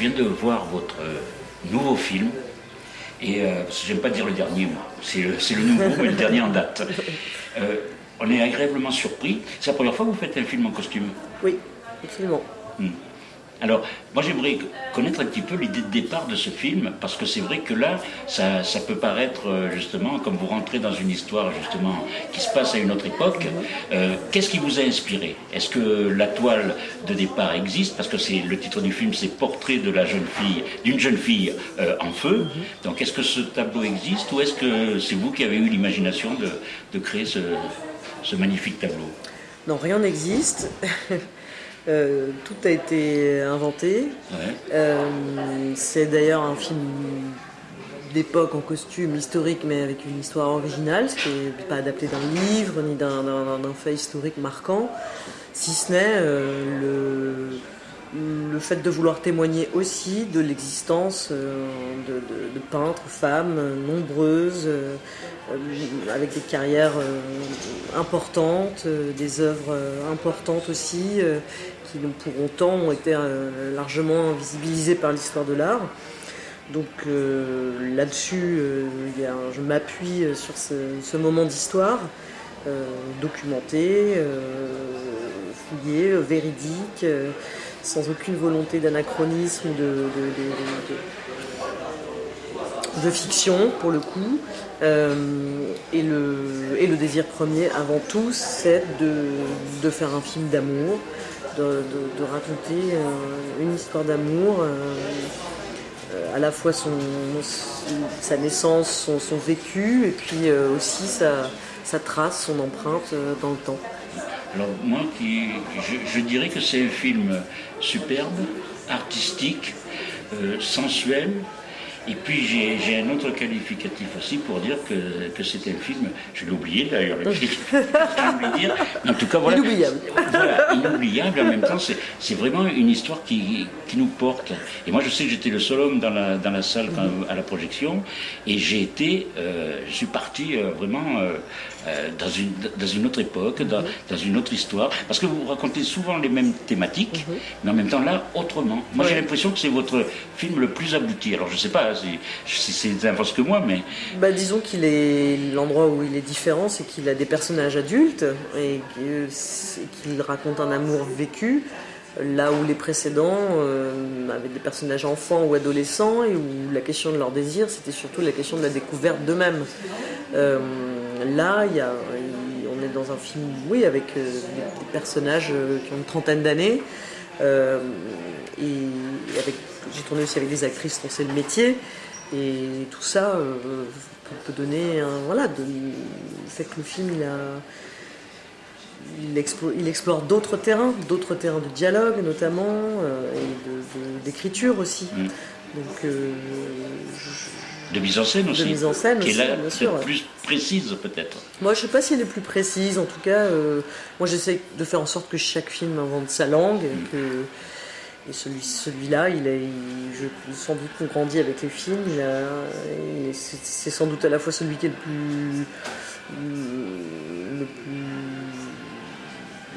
viens de voir votre euh, nouveau film. Et euh, j'aime pas dire le dernier, moi. C'est le, nouveau, mais le dernier en date. Euh, on est agréablement surpris. C'est la première fois que vous faites un film en costume? Oui, absolument. Alors, moi j'aimerais connaître un petit peu l'idée de départ de ce film, parce que c'est vrai que là, ça, ça peut paraître euh, justement comme vous rentrez dans une histoire justement qui se passe à une autre époque. Euh, Qu'est-ce qui vous a inspiré? Est-ce que la toile de départ existe? Parce que c'est le titre du film, c'est Portrait de la jeune fille, d'une jeune fille euh, en feu. Donc, est-ce que ce tableau existe, ou est-ce que c'est vous qui avez eu l'imagination de, de créer ce, ce magnifique tableau? Non, rien n'existe. Euh, tout a été inventé. Ouais. Euh, c'est d'ailleurs un film d'époque en costume historique, mais avec une histoire originale, ce qui n'est pas adapté d'un livre ni d'un fait historique marquant, si ce n'est euh, le, le fait de vouloir témoigner aussi de l'existence euh, de, peintres, femmes euh, nombreuses, euh, avec des carrières importantes, des œuvres importantes aussi, qui pour autant ont été largement visibilisées par l'histoire de l'art. Donc là-dessus, je m'appuie sur ce, moment d'histoire, documenté, fouillé, véridique, sans aucune volonté d'anachronisme de, de- fiction pour le coup. Euh, et, le, désir premier, avant tout, c'est de, faire un film d'amour, de, raconter euh, une histoire d'amour. euh, à la fois sa naissance, son, vécu, et puis aussi sa, trace, son empreinte dans le temps. Alors moi, qui, je, dirais que c'est un film superbe, artistique, euh, sensuel. Et puis j'ai un autre qualificatif aussi pour dire que, que c'est un film, je l'ai oublié d'ailleurs, le film, je l'ai oublié. Mais en tout cas voilà. Inoubliable. Voilà, inoubliable, en même temps c'est vraiment une histoire qui, qui nous porte. Et moi je sais que j'étais le seul homme dans la, dans la salle quand- à la projection, et j'ai été, euh, je suis parti euh, vraiment euh, euh, dans, une, dans une autre époque, dans, dans une autre histoire, parce que vous racontez souvent les mêmes thématiques, mais en même temps là, autrement. Moi j'ai l'impression que c'est votre film le plus abouti. Alors je sais pas si, c'est l'inverse que moi, mais Bah, disons qu'il est l'endroit où il est différent, c'est qu'il a des personnages adultes et qu'il raconte un amour vécu. Là où les précédents euh, avaient des personnages enfants ou adolescents et où la question de leur désir, c'était surtout la question de la découverte d'eux-mêmes. Euh, là, il y a, on est dans un film, oui, avec euh, des, personnages qui ont une trentaine d'années. Euh, et avec, j'ai tourné aussi avec des actrices dont c'est le métier. Et tout ça euh, peut, donner un. Voilà, de, fait que le film, il a. Il, explo- il explore d'autres terrains, d'autres terrains de dialogue notamment, euh, et de- de- d'écriture aussi. Mm. Donc, de mise en scène aussi. mise en scène qui aussi, est là bien sûr, plus précise peut-être. Moi, je sais pas si elle est plus précise. En tout cas, euh, moi, j'essaie de faire en sorte que chaque film invente sa langue. Et, que, et celui, celui-là, il est, je, sans doute qu'on grandit avec les films. c'est sans doute à la fois celui qui est le plus, le plus,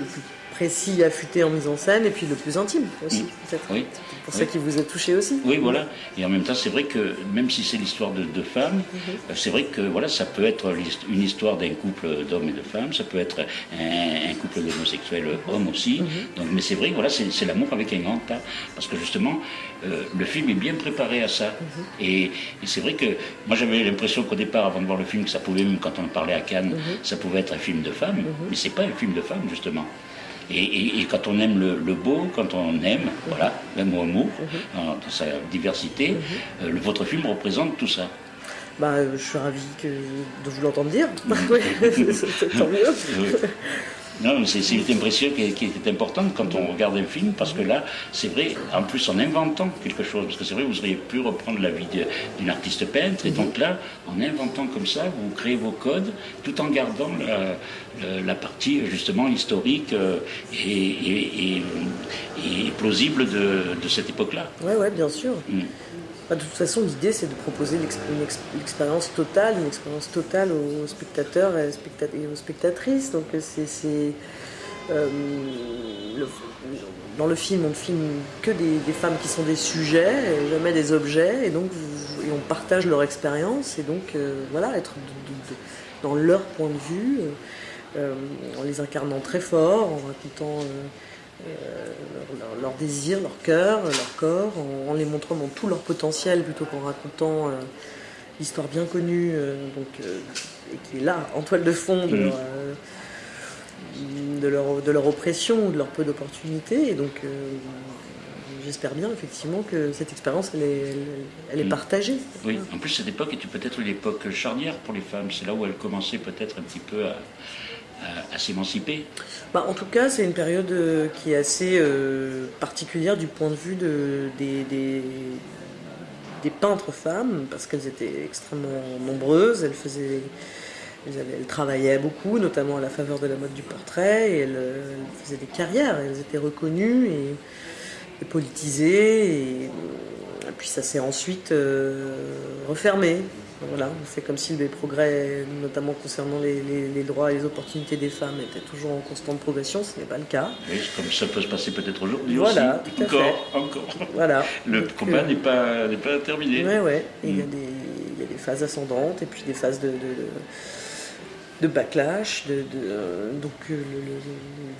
le plus précis, affûté en mise en scène, et puis le plus intime aussi, Mm. peut-être. Oui. C'est pour Oui. ça qu'il vous a touché aussi. Oui, voilà. Et en même temps, c'est vrai que même si c'est l'histoire de deux femmes, Mhm. euh, c'est vrai que voilà, ça peut être une histoire d'un couple d'hommes et de femmes, ça peut être un, un couple d'homosexuels hommes aussi. Mhm. Donc, mais c'est vrai, voilà, c'est l'amour avec un grand A, parce que justement, euh, le film est bien préparé à ça. Mhm. Et, et c'est vrai que moi, j'avais l'impression qu'au départ, avant de voir le film, que ça pouvait même quand on parlait à Cannes, ça pouvait être un film de femmes, mais c'est pas un film de femmes justement. Et, et- et quand on aime le, le beau, quand on aime, voilà, même au amour, dans, dans sa diversité, euh, le- votre film représente tout ça. Bah, euh, je suis ravi que, de vous l'entendre dire. Oui, tant mieux. Non, mais c'est une impression qui, qui est importante quand on regarde un film, parce que là, c'est vrai, en plus en inventant quelque chose, parce que c'est vrai, vous auriez pu reprendre la vie d'une artiste peintre, et donc là, en inventant comme ça, vous créez vos codes, tout en gardant la, partie justement historique euh, et, et- et- et plausible de, de cette époque-là. Ouais, ouais, bien sûr. Mm. De toute façon, l'idée, c'est de proposer l'expérience totale, une expérience totale aux spectateurs et, aux spectatrices. Donc, euh, c'est, c'est- dans le film, on ne filme que des, femmes qui sont des sujets, et jamais des objets, et donc on partage leur expérience, et donc voilà, être dans leur point de vue, en les incarnant très fort, en racontant leur, leur, désir, leur cœur, leur corps, en, les montrant dans tout leur potentiel plutôt qu'en racontant l'histoire bien connue, donc, et qui est là, en toile de fond de, mm. leur, de, leur, oppression, de leur peu d'opportunités. Et donc, j'espère bien effectivement que cette expérience, elle est, elle, est mm. partagée. Oui, en plus cette époque était peut-être l'époque charnière pour les femmes. C'est là où elles commençaient peut-être un petit peu à, à, s'émanciper bah, En tout cas, c'est une période euh, qui est assez euh, particulière du point de vue de, des, peintres femmes, parce qu'elles étaient extrêmement nombreuses, elles travaillaient beaucoup, notamment à la faveur de la mode du portrait, elles, faisaient des carrières, elles étaient reconnues et, politisées, puis ça s'est ensuite euh, refermé. Voilà, c'est comme si les progrès, notamment concernant les, droits et les opportunités des femmes, étaient toujours en constante progression. Ce n'est pas le cas. Oui, comme ça peut se passer peut-être aujourd'hui voilà, aussi. encore, encore. Voilà. Le combat n'est pas, pas terminé. Oui, oui. Il, y a des phases ascendantes et puis des phases de, de, backlash. De, donc euh,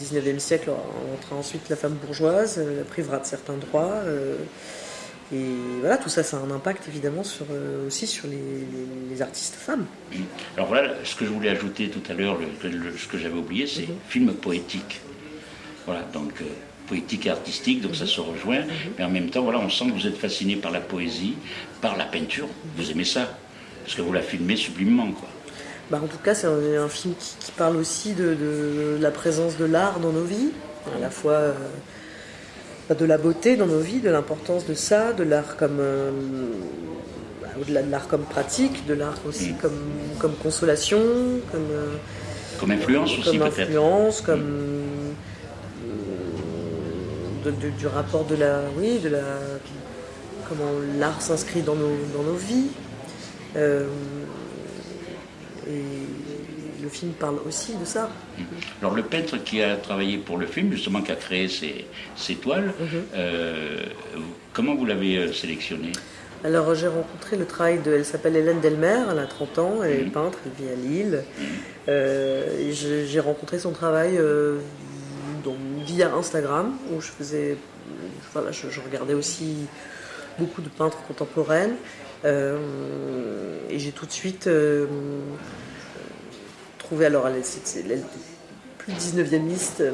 le, 19e siècle entra ensuite la femme bourgeoise, euh, la privera de certains droits. Euh, et voilà, tout ça, ça a un impact évidemment sur, euh, aussi sur les, artistes femmes. Alors voilà, ce que je voulais ajouter tout à l'heure, ce que j'avais oublié, c'est mhm. film poétique. Voilà, donc euh, poétique et artistique, donc ça se rejoint. Mhm. Mais en même temps, voilà, on sent que vous êtes fasciné par la poésie, par la peinture. Vous aimez ça, parce que vous la filmez sublimement, quoi. Bah, en tout cas, c'est un, film qui, parle aussi de, la présence de l'art dans nos vies, à la fois. Euh, de la beauté dans nos vies, de l'importance de ça, de l'art comme euh, au-delà de l'art comme pratique, de l'art aussi mm. comme, comme consolation, comme euh, comme influence aussi comme influence, comme euh, du rapport de la oui de la comment l'art s'inscrit dans nos dans nos vies. et le film parle aussi de ça. Alors le peintre qui a travaillé pour le film, justement, qui a créé ces, toiles, mhm. euh, comment vous l'avez euh, sélectionné? Alors j'ai rencontré le travail de, elle s'appelle Hélène Delmer, elle a 30 ans, elle est mhm. peintre, elle vit à Lille. Mhm. Euh, j'ai rencontré son travail via Instagram, où je faisais, voilà, je, regardais aussi beaucoup de peintres contemporaines. et j'ai tout de suite alors elle, c'est plus 19e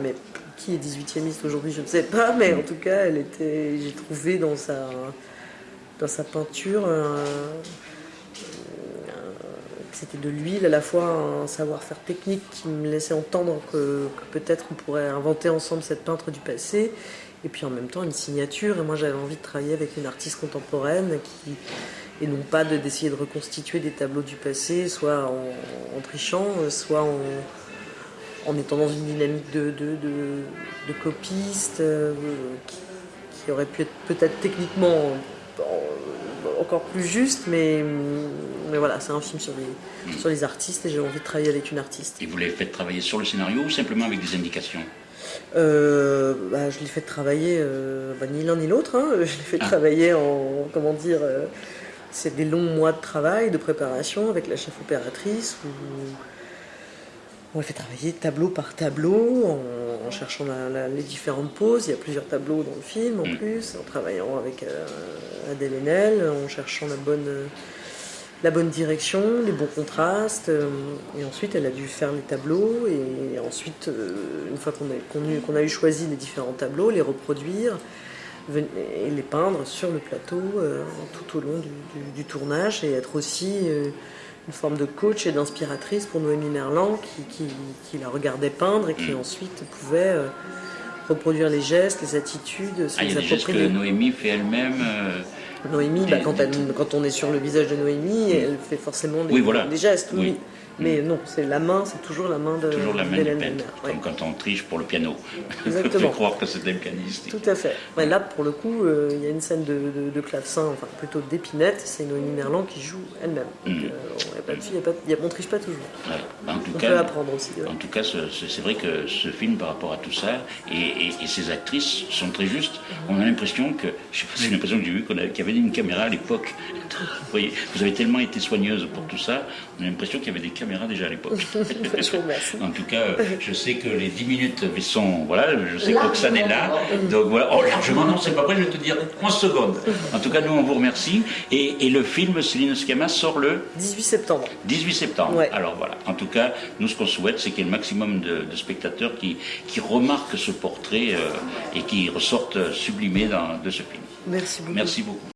mais qui est 18e aujourd'hui, je ne sais pas, mais en tout cas, elle était, j'ai trouvé dans sa, dans sa peinture c'était de l'huile, à la fois un savoir-faire technique qui me laissait entendre que, peut-être on pourrait inventer ensemble cette peintre du passé, et puis en même temps une signature. Et moi j'avais envie de travailler avec une artiste contemporaine qui, et non pas d'essayer de, reconstituer des tableaux du passé, soit en, trichant, soit en, étant dans une dynamique de, de, copiste, euh, qui, aurait pu être peut-être techniquement encore plus juste, mais, mais voilà, c'est un film sur les, sur les artistes et j'ai envie de travailler avec une artiste. Et vous l'avez fait travailler sur le scénario ou simplement avec des indications? Euh, bah, je l'ai fait travailler, euh, bah, ni l'un ni l'autre, hein. je l'ai fait ah. travailler en, comment dire, c'est des longs mois de travail, de préparation avec la chef opératrice où on a fait travailler tableau par tableau en, cherchant les différentes poses. Il y a plusieurs tableaux dans le film en mm. plus, en travaillant avec euh, Adèle Haenel, en cherchant la bonne, la bonne direction, les bons contrastes. Euh, et ensuite, elle a dû faire les tableaux et ensuite, euh, une fois qu'on a, qu'on a eu choisi les différents tableaux, les reproduire et les peindre sur le plateau euh, tout au long du, tournage et être aussi euh, une forme de coach et d'inspiratrice pour Noémie Merlan qui, qui, la regardait peindre et qui mm. ensuite pouvait euh, reproduire les gestes, les attitudes, se ah, Il y a des gestes que Noémie fait elle-même Noémie, bah, Des- quand, des- elle- quand on est sur le visage de Noémie, elle fait forcément des, Oui, voilà. des gestes, oui. Oui. Mais non, c'est la main, c'est toujours la main de Toujours la main du d'Hélène peintre, Bellemare, ouais. comme quand on triche pour le piano. Exactement. Fait croire que c'était le pianiste. Tout à fait. Ouais, là, pour le coup, euh, il y a une scène de, de, de clavecin, enfin plutôt d'épinette, c'est Noémie Merlan qui joue elle-même. Mm. euh, on triche pas toujours. Ouais. En tout On cas, peut apprendre aussi. En tout cas, ce- ce- c'est vrai que ce film, par rapport à tout ça, et, et- et ces actrices sont très justes. On a l'impression que, je sais pas, c'est l'impression que j'ai avait- qu'il y avait une caméra à l'époque. Vous voyez, vous avez tellement été soigneuse pour tout ça, on a l'impression qu'il y avait des caméras déjà à l'époque. En tout cas, je sais que les 10 minutes sont. Voilà, je sais que Roxane est là. Donc voilà. Oh, largement, non, c'est pas vrai, je vais te dire 11 secondes. En tout cas, nous, on vous remercie. Et, et le film Céline Sciamma sort le 18 septembre. 18 septembre. Ouais. Alors voilà. En tout cas, nous, ce qu'on souhaite, c'est qu'il y ait le maximum de, de spectateurs qui, qui remarquent ce portrait euh, et qui ressortent sublimés dans- de ce film. Merci beaucoup. Merci beaucoup.